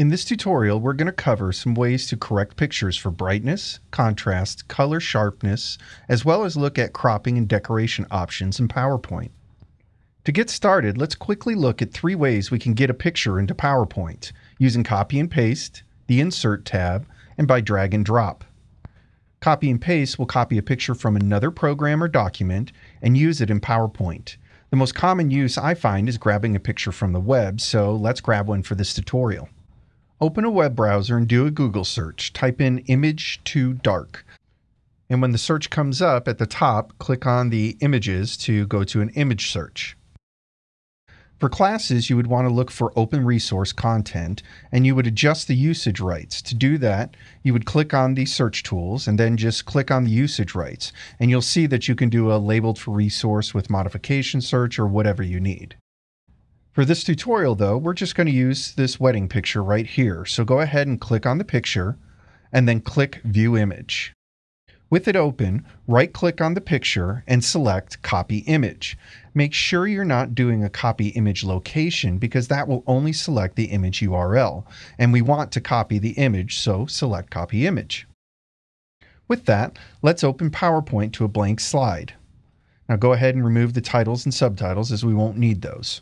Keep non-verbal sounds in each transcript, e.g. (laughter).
In this tutorial, we're going to cover some ways to correct pictures for brightness, contrast, color sharpness, as well as look at cropping and decoration options in PowerPoint. To get started, let's quickly look at three ways we can get a picture into PowerPoint, using copy and paste, the Insert tab, and by drag and drop. Copy and paste will copy a picture from another program or document and use it in PowerPoint. The most common use I find is grabbing a picture from the web, so let's grab one for this tutorial. Open a web browser and do a Google search. Type in image to dark. And when the search comes up at the top, click on the images to go to an image search. For classes, you would want to look for open resource content and you would adjust the usage rights. To do that, you would click on the search tools and then just click on the usage rights. And you'll see that you can do a labeled for resource with modification search or whatever you need. For this tutorial though, we're just going to use this wedding picture right here. So go ahead and click on the picture and then click View Image. With it open, right click on the picture and select Copy Image. Make sure you're not doing a copy image location because that will only select the image URL. And we want to copy the image, so select Copy Image. With that, let's open PowerPoint to a blank slide. Now go ahead and remove the titles and subtitles as we won't need those.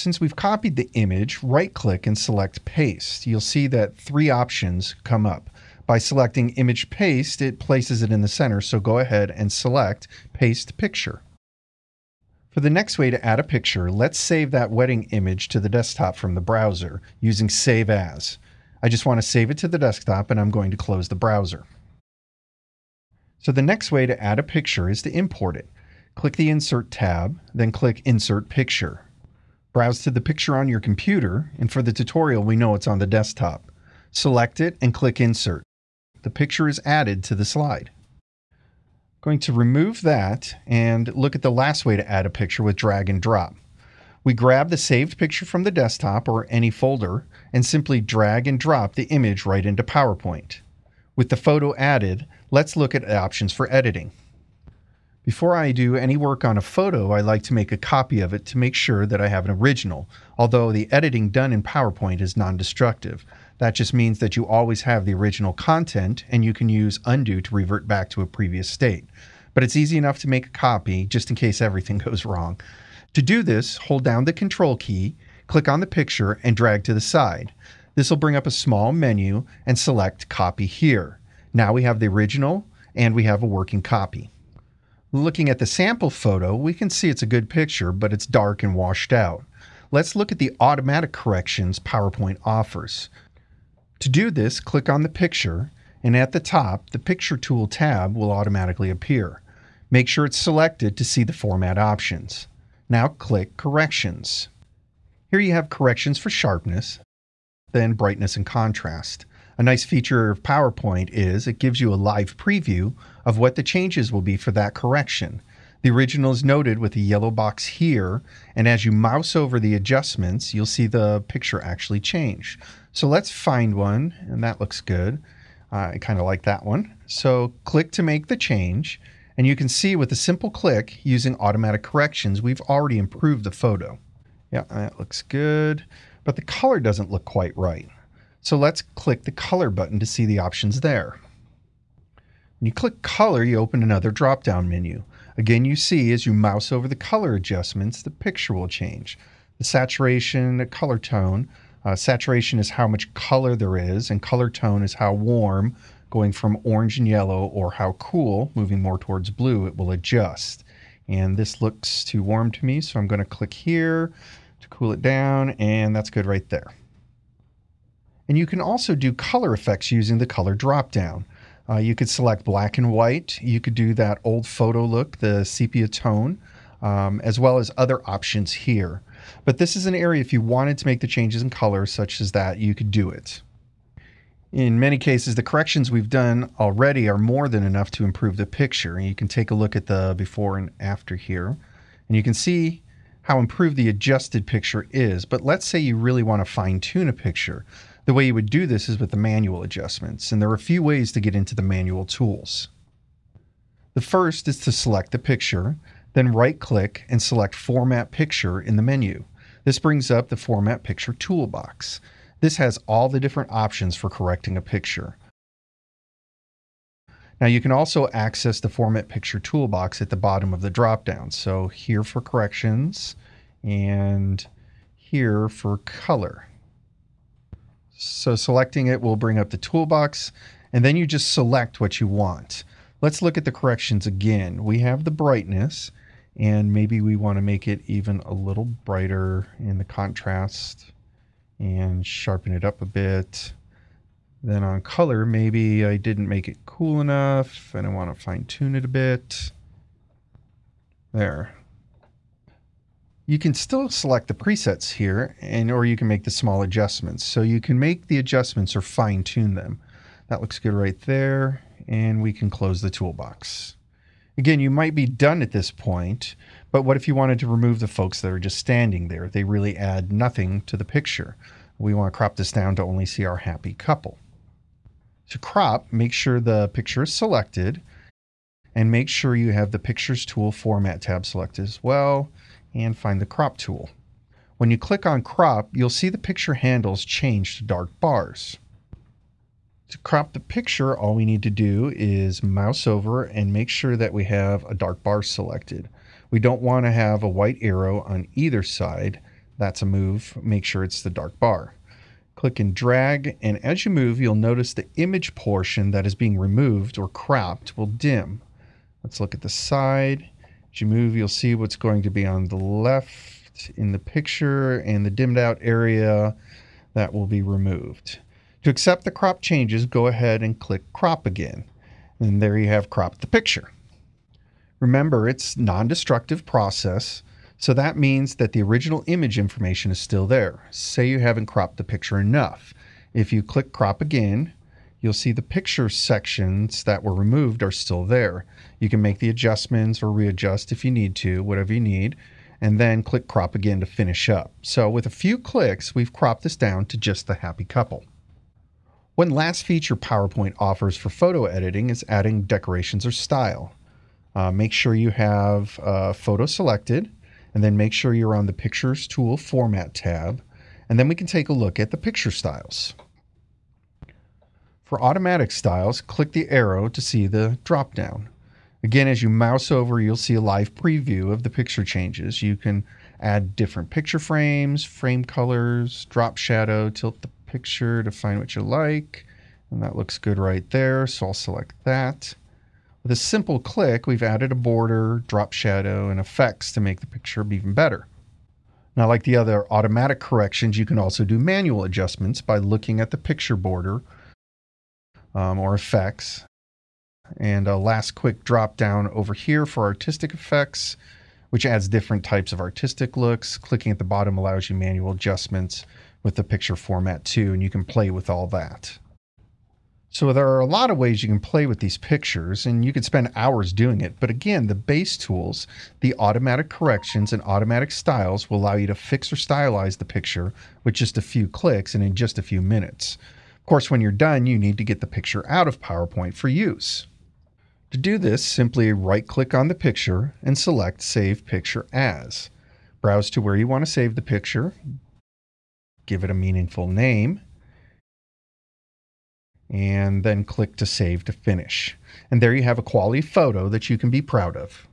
Since we've copied the image, right-click and select Paste. You'll see that three options come up. By selecting Image Paste, it places it in the center, so go ahead and select Paste Picture. For the next way to add a picture, let's save that wedding image to the desktop from the browser using Save As. I just want to save it to the desktop and I'm going to close the browser. So the next way to add a picture is to import it. Click the Insert tab, then click Insert Picture. Browse to the picture on your computer, and for the tutorial, we know it's on the desktop. Select it and click Insert. The picture is added to the slide. Going to remove that and look at the last way to add a picture with drag and drop. We grab the saved picture from the desktop or any folder and simply drag and drop the image right into PowerPoint. With the photo added, let's look at options for editing. Before I do any work on a photo, I like to make a copy of it to make sure that I have an original, although the editing done in PowerPoint is non-destructive. That just means that you always have the original content and you can use undo to revert back to a previous state. But it's easy enough to make a copy just in case everything (laughs) goes wrong. To do this, hold down the control key, click on the picture and drag to the side. This will bring up a small menu and select copy here. Now we have the original and we have a working copy. Looking at the sample photo, we can see it's a good picture, but it's dark and washed out. Let's look at the automatic corrections PowerPoint offers. To do this, click on the picture, and at the top, the Picture Tool tab will automatically appear. Make sure it's selected to see the format options. Now click Corrections. Here you have corrections for sharpness, then brightness and contrast. A nice feature of PowerPoint is it gives you a live preview of what the changes will be for that correction. The original is noted with a yellow box here, and as you mouse over the adjustments, you'll see the picture actually change. So let's find one, and that looks good. Uh, I kind of like that one. So click to make the change, and you can see with a simple click using automatic corrections, we've already improved the photo. Yeah, that looks good, but the color doesn't look quite right. So let's click the color button to see the options there. When you click color, you open another drop-down menu. Again, you see as you mouse over the color adjustments, the picture will change. The saturation, the color tone. Uh, saturation is how much color there is, and color tone is how warm, going from orange and yellow, or how cool, moving more towards blue, it will adjust. And this looks too warm to me, so I'm going to click here to cool it down, and that's good right there. And you can also do color effects using the color dropdown. Uh, you could select black and white. You could do that old photo look, the sepia tone, um, as well as other options here. But this is an area if you wanted to make the changes in color such as that, you could do it. In many cases, the corrections we've done already are more than enough to improve the picture. And you can take a look at the before and after here. And you can see how improved the adjusted picture is. But let's say you really want to fine tune a picture. The way you would do this is with the manual adjustments, and there are a few ways to get into the manual tools. The first is to select the picture, then right-click and select Format Picture in the menu. This brings up the Format Picture toolbox. This has all the different options for correcting a picture. Now you can also access the Format Picture toolbox at the bottom of the dropdown. So here for corrections and here for color. So selecting it will bring up the toolbox and then you just select what you want. Let's look at the corrections again. We have the brightness and maybe we want to make it even a little brighter in the contrast and sharpen it up a bit. Then on color, maybe I didn't make it cool enough and I want to fine tune it a bit. There. You can still select the presets here and or you can make the small adjustments. So you can make the adjustments or fine tune them. That looks good right there. And we can close the toolbox. Again, you might be done at this point, but what if you wanted to remove the folks that are just standing there? They really add nothing to the picture. We want to crop this down to only see our happy couple. To crop, make sure the picture is selected and make sure you have the Pictures Tool Format tab selected as well and find the Crop tool. When you click on Crop, you'll see the picture handles change to dark bars. To crop the picture, all we need to do is mouse over and make sure that we have a dark bar selected. We don't want to have a white arrow on either side. That's a move. Make sure it's the dark bar. Click and drag, and as you move, you'll notice the image portion that is being removed or cropped will dim. Let's look at the side. As you move, you'll see what's going to be on the left in the picture and the dimmed out area that will be removed. To accept the crop changes, go ahead and click crop again. And there you have cropped the picture. Remember, it's non-destructive process. So that means that the original image information is still there. Say you haven't cropped the picture enough. If you click crop again, you'll see the picture sections that were removed are still there. You can make the adjustments or readjust if you need to, whatever you need, and then click crop again to finish up. So with a few clicks, we've cropped this down to just the happy couple. One last feature PowerPoint offers for photo editing is adding decorations or style. Uh, make sure you have a photo selected and then make sure you're on the Pictures Tool Format tab, and then we can take a look at the picture styles. For automatic styles, click the arrow to see the drop-down. Again, as you mouse over, you'll see a live preview of the picture changes. You can add different picture frames, frame colors, drop shadow, tilt the picture to find what you like. And that looks good right there, so I'll select that. With a simple click, we've added a border, drop shadow, and effects to make the picture even better. Now, like the other automatic corrections, you can also do manual adjustments by looking at the picture border um, or effects. And a last quick drop down over here for artistic effects, which adds different types of artistic looks. Clicking at the bottom allows you manual adjustments with the picture format too, and you can play with all that. So there are a lot of ways you can play with these pictures and you could spend hours doing it. But again, the base tools, the automatic corrections and automatic styles will allow you to fix or stylize the picture with just a few clicks and in just a few minutes. Of course, when you're done, you need to get the picture out of PowerPoint for use. To do this, simply right click on the picture and select Save Picture As. Browse to where you want to save the picture, give it a meaningful name, and then click to save to finish. And there you have a quality photo that you can be proud of.